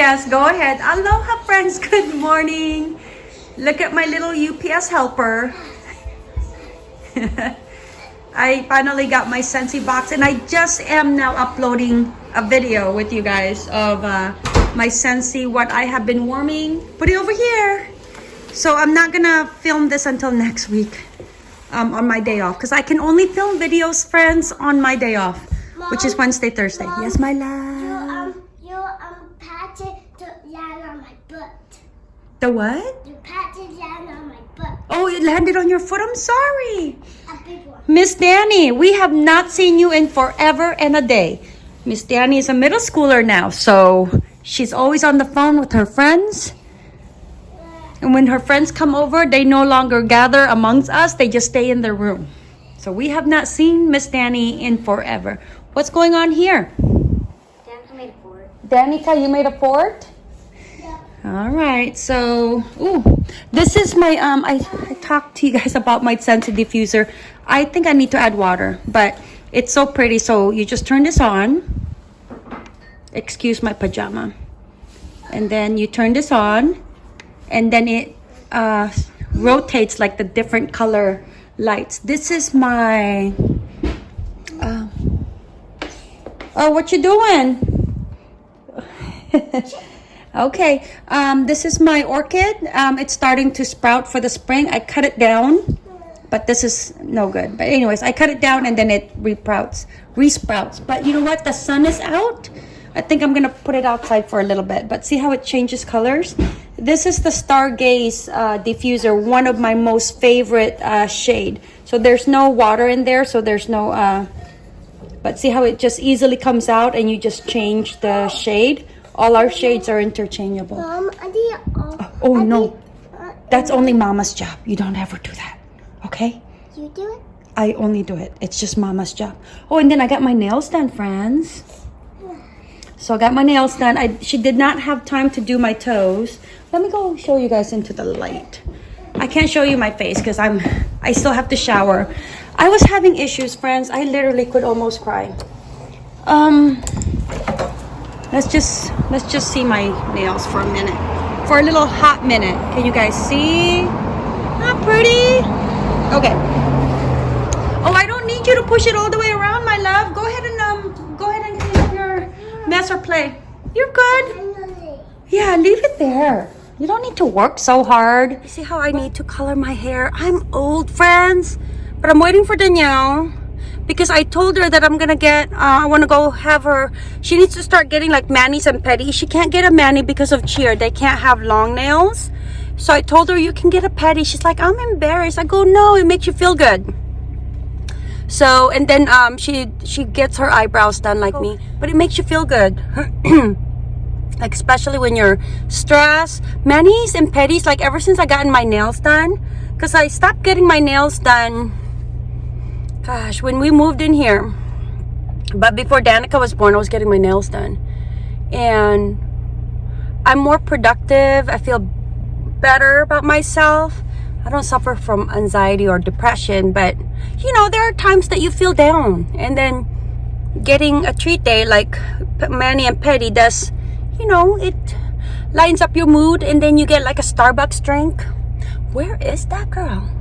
Yes, go ahead. Aloha, friends. Good morning. Look at my little UPS helper. I finally got my Scentsy box and I just am now uploading a video with you guys of uh, my Scentsy, what I have been warming. Put it over here. So I'm not gonna film this until next week um, on my day off because I can only film videos, friends, on my day off, which is Wednesday, Thursday. Mom, yes, my love. um you um patted to land on my butt. The what? You patted land on my butt. Oh, it landed on your foot. I'm sorry. A big one. Miss Danny, we have not seen you in forever and a day. Miss Danny is a middle schooler now, so she's always on the phone with her friends. And when her friends come over, they no longer gather amongst us, they just stay in their room. So we have not seen Miss Danny in forever. What's going on here? Danica made a board. Danica, you made a fort? All right, so ooh, this is my um. I, I talked to you guys about my scented diffuser. I think I need to add water, but it's so pretty. So you just turn this on. Excuse my pajama, and then you turn this on, and then it uh, rotates like the different color lights. This is my. Uh, oh, what you doing? Okay, um, this is my orchid. Um, it's starting to sprout for the spring. I cut it down, but this is no good. But anyways, I cut it down and then it resprouts, resprouts. But you know what? The sun is out. I think I'm gonna put it outside for a little bit. But see how it changes colors? This is the Stargaze uh, diffuser, one of my most favorite uh, shade. So there's no water in there, so there's no. Uh, but see how it just easily comes out and you just change the shade. All our shades are interchangeable. Mom, I did all. Oh I no, uh, that's only mama's job. You don't ever do that. Okay? you do it? I only do it. It's just mama's job. Oh, and then I got my nails done, friends. So I got my nails done. I she did not have time to do my toes. Let me go show you guys into the light. I can't show you my face because I'm I still have to shower. I was having issues, friends. I literally could almost cry. Um let's just let's just see my nails for a minute. For a little hot minute. Can you guys see? Not pretty. Okay. Oh, I don't need you to push it all the way around, my love. Go ahead and um go ahead and clean up your mess or play. You're good. Yeah, leave it there. You don't need to work so hard. You see how I need to color my hair? I'm old, friends. But I'm waiting for Danielle because I told her that I'm gonna get, uh, I wanna go have her, she needs to start getting like manis and pedis. She can't get a mani because of cheer. They can't have long nails. So I told her you can get a pedi. She's like, I'm embarrassed. I go, no, it makes you feel good. So and then um she she gets her eyebrows done like me, but it makes you feel good. like especially when you're stressed. Manis and pedis, like ever since I gotten my nails done, because I stopped getting my nails done. Gosh, when we moved in here, but before Danica was born, I was getting my nails done, and I'm more productive. I feel better about myself. I don't suffer from anxiety or depression, but you know, there are times that you feel down, and then getting a treat day like mani and pedi does, you know, it lines up your mood, and then you get like a Starbucks drink. Where is that girl?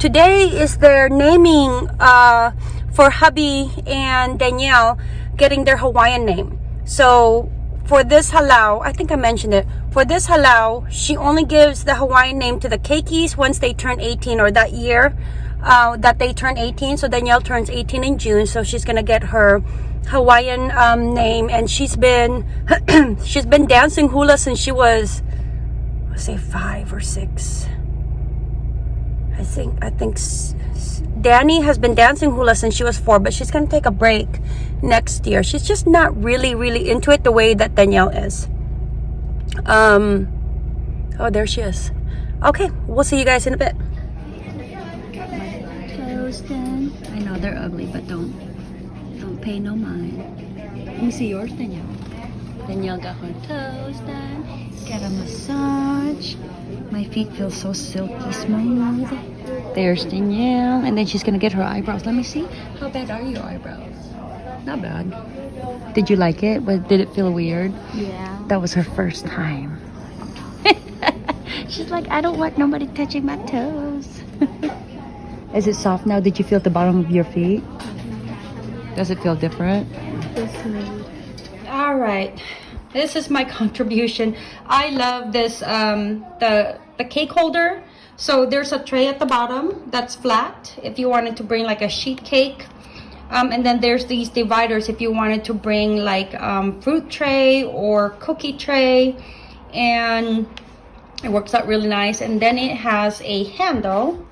Today is their naming uh, for hubby and Danielle getting their Hawaiian name. So for this halau, I think I mentioned it. For this halau, she only gives the Hawaiian name to the keikis once they turn 18 or that year uh, that they turn 18. So Danielle turns 18 in June, so she's gonna get her Hawaiian um, name, and she's been she's been dancing hula since she was, say five or six. I think I think Danny has been dancing hula since she was four, but she's gonna take a break next year. She's just not really, really into it the way that Danielle is. Um. Oh, there she is. Okay, we'll see you guys in a bit. I know they're ugly, but don't don't pay no mind. Let me see yours, Danielle. Danielle got her toes done. Got a massage. My feet feel so silky smooth. There's Danielle, and then she's gonna get her eyebrows. Let me see. How bad are your eyebrows? Not bad. Did you like it? But did it feel weird? Yeah. That was her first time. She's like, I don't want nobody touching my toes. Is it soft now? Did you feel the bottom of your feet? Mm-hmm. Does it feel different? All right. This is my contribution. I love this um the the cake holder. So there's a tray at the bottom that's flat if you wanted to bring like a sheet cake. Um, and then there's these dividers if you wanted to bring like um, fruit tray or cookie tray. And it works out really nice. And then it has a handle.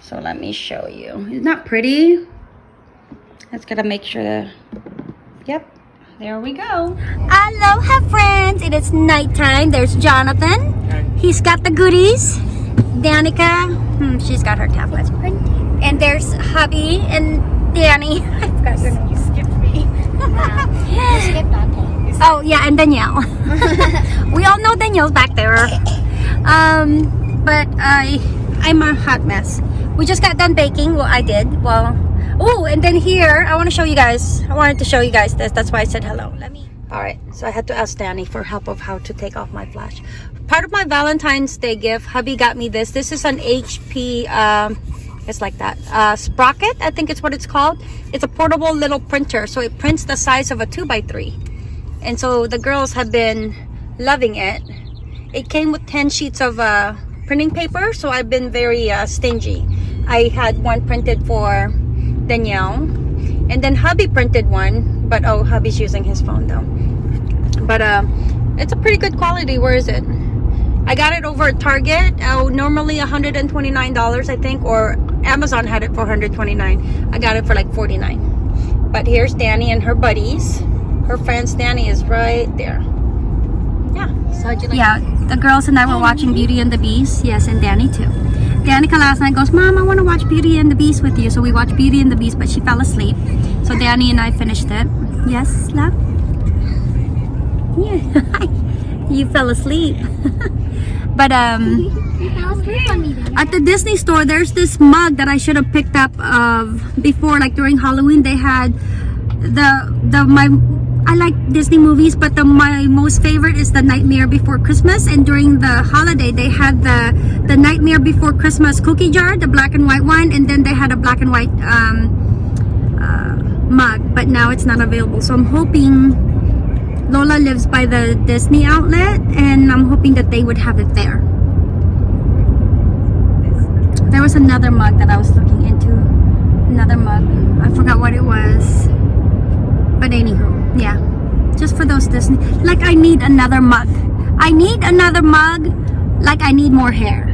So let me show you. Isn't that pretty? Let's gotta make sure that, yep, there we go. Aloha friends! It is nighttime. There's Jonathan. He's got the goodies. Danica, hmm, she's got her tablet. And there's hubby and Danny. I forgot your name. You skipped me. you skipped Dante. Oh yeah, and Danielle. we all know Danielle's back there. Um, but I, I'm a hot mess. We just got done baking. Well, I did. Well, oh, and then here I want to show you guys. I wanted to show you guys this. That's why I said hello. Let me. All right, so I had to ask Danny for help of how to take off my flash. Part of my Valentine's Day gift, hubby got me this. This is an HP, um, it's like that, uh, Sprocket, I think it's what it's called. It's a portable little printer, so it prints the size of a 2x3. And so the girls have been loving it. It came with 10 sheets of uh, printing paper, so I've been very uh, stingy. I had one printed for Danielle, and then hubby printed one, but oh, hubby's using his phone though. But uh, it's a pretty good quality. Where is it? I got it over at Target. Oh, normally $129, I think, or Amazon had it for 129 I got it for like 49 But here's Danny and her buddies. Her friends, Danny is right there. Yeah. So you like Yeah, the girls and I were watching Beauty and the Beast. Yes, and Danny too. Danica last night goes, Mom, I want to watch Beauty and the Beast with you. So we watched Beauty and the Beast, but she fell asleep. So Danny and I finished it. Yes, love? Yeah. you fell asleep. but um at the Disney store there's this mug that I should have picked up of before like during Halloween they had the the my I like Disney movies but the my most favorite is the Nightmare Before Christmas and during the holiday they had the the Nightmare Before Christmas cookie jar the black and white one and then they had a black and white um, uh, mug but now it's not available so I'm hoping Lola lives by the Disney outlet and I'm hoping that they would have it there. There was another mug that I was looking into. Another mug. I forgot what it was. But anywho, yeah. Just for those Disney. Like I need another mug. I need another mug like I need more hair.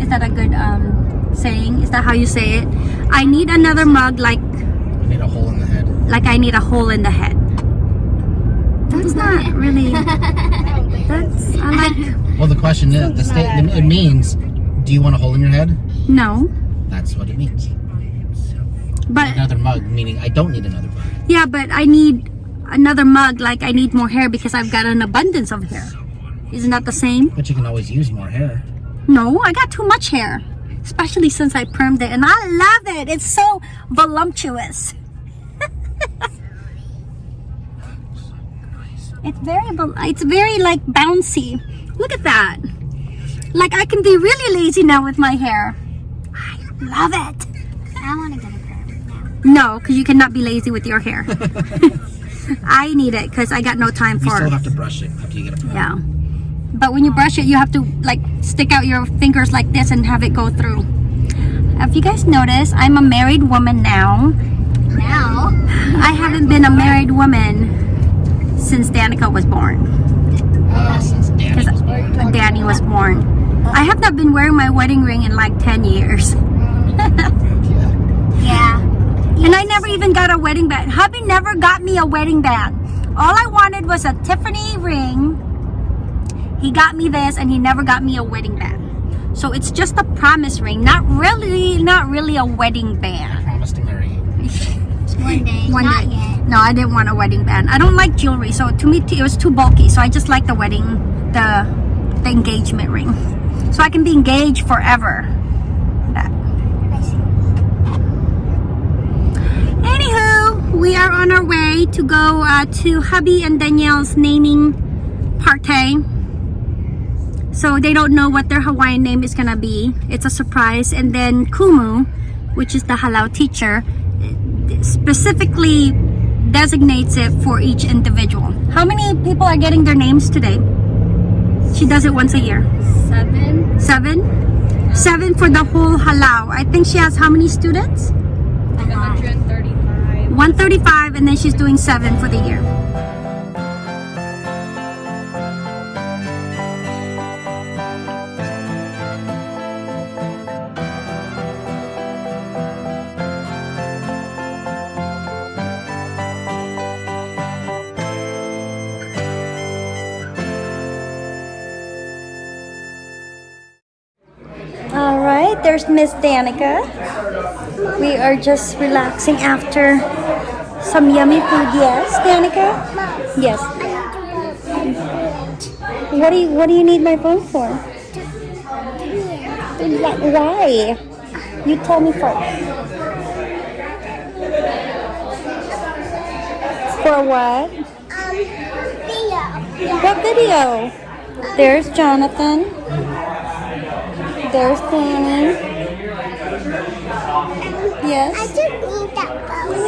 Is that a good um saying? Is that how you say it? I need another mug like I need a hole in the head. like I need a hole in the head. That's not really. That's I like. Well, the question is, the state, it means, do you want a hole in your head? No, That's what it means. but Another mug, meaning I don't need another mug. Yeah, but I need another mug. Like I need more hair because I've got an abundance of hair. Isn't that the same? But you can always use more hair. No, I got too much hair, especially since I permed it, and I love it. It's so voluptuous. it's very, it's very like bouncy. Look at that. Like I can be really lazy now with my hair. I love it. I want to get. No, because you cannot be lazy with your hair. I need it because I got no time for. You still it. have to brush it after you get a perm. Yeah. But when you brush it, you have to like stick out your fingers like this and have it go through. Have you guys noticed? I'm a married woman now. Now, I haven't been a married woman since Danica was born. Uh, since Danny was born. Danny was born. I have not been wearing my wedding ring in like 10 years. Yeah. yeah. And I never even got a wedding band. Hubby never got me a wedding band. All I wanted was a Tiffany ring. He got me this and he never got me a wedding band. So it's just a promise ring, not really not really a wedding band. I band. promise to marry you. One day. One Not day. yet. No, I didn't want a wedding band. I don't like jewelry, so to me it was too bulky. So I just like the wedding, the the engagement ring. So I can be engaged forever. That. are on our way to go uh, to hubby and Danielle's naming party. So they don't know what their Hawaiian name is gonna be. It's a surprise. And then Kumu, which is the halau teacher, specifically designates it for each individual. How many people are getting their names today? She does it once a year. Seven. Seven? Seven for the whole halau. I think she has how many students? 135. 135 and then she's doing seven for the year. All right, there's Miss Danica. We are just relaxing after some yummy food. Yes, Danica? Yes. What do you What do you need my phone for? Why? You tell me first. For what? Um, video. What video? There's Jonathan. There's Danny. Yes. I just need that.